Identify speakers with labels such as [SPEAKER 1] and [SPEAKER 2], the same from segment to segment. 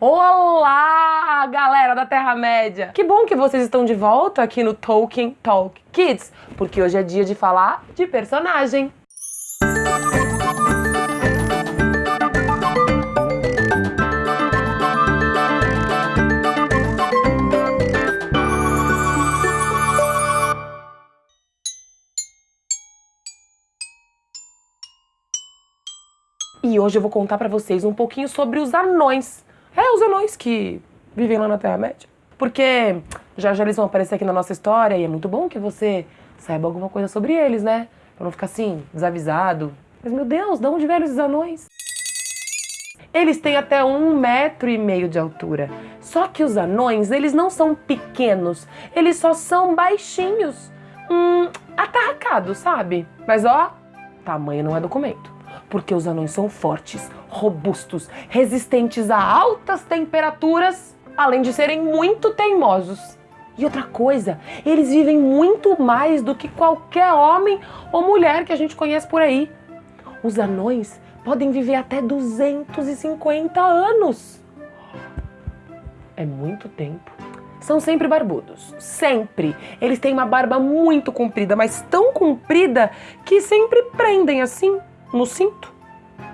[SPEAKER 1] Olá, galera da Terra-média! Que bom que vocês estão de volta aqui no Tolkien Talk Kids, porque hoje é dia de falar de personagem. E hoje eu vou contar pra vocês um pouquinho sobre os anões. Os anões que vivem lá na Terra-média. Porque já já eles vão aparecer aqui na nossa história e é muito bom que você saiba alguma coisa sobre eles, né? Pra não ficar assim, desavisado. Mas meu Deus, de onde vieram esses anões? Eles têm até um metro e meio de altura. Só que os anões, eles não são pequenos, eles só são baixinhos. Hum, atarracados, sabe? Mas ó, tamanho não é documento porque os anões são fortes, robustos, resistentes a altas temperaturas, além de serem muito teimosos. E outra coisa, eles vivem muito mais do que qualquer homem ou mulher que a gente conhece por aí. Os anões podem viver até 250 anos. É muito tempo. São sempre barbudos, sempre. Eles têm uma barba muito comprida, mas tão comprida que sempre prendem assim no cinto.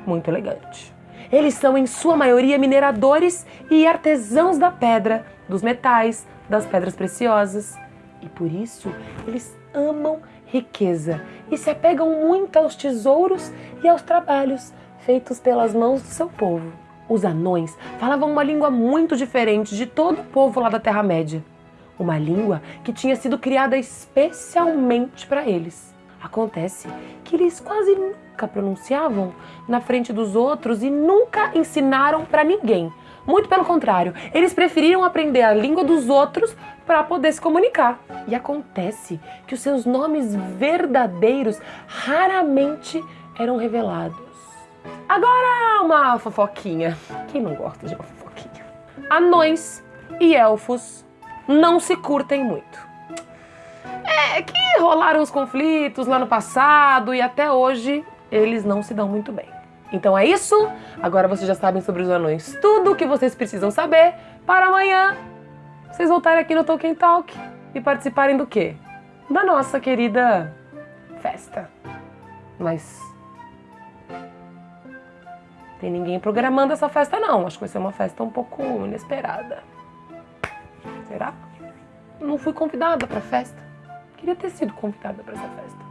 [SPEAKER 1] Muito elegante. Eles são, em sua maioria, mineradores e artesãos da pedra, dos metais, das pedras preciosas. E por isso, eles amam riqueza e se apegam muito aos tesouros e aos trabalhos feitos pelas mãos do seu povo. Os anões falavam uma língua muito diferente de todo o povo lá da Terra-média. Uma língua que tinha sido criada especialmente para eles. Acontece que eles quase nunca pronunciavam na frente dos outros e nunca ensinaram para ninguém. Muito pelo contrário, eles preferiram aprender a língua dos outros para poder se comunicar. E acontece que os seus nomes verdadeiros raramente eram revelados. Agora uma fofoquinha. Quem não gosta de uma fofoquinha? Anões e elfos não se curtem muito. É que rolaram os conflitos lá no passado e até hoje eles não se dão muito bem. Então é isso, agora vocês já sabem sobre os anões tudo o que vocês precisam saber para amanhã vocês voltarem aqui no Tolkien Talk e participarem do quê? Da nossa querida festa. Mas tem ninguém programando essa festa não, acho que vai ser uma festa um pouco inesperada. Será? Não fui convidada para festa. Queria ter sido convidada para essa festa.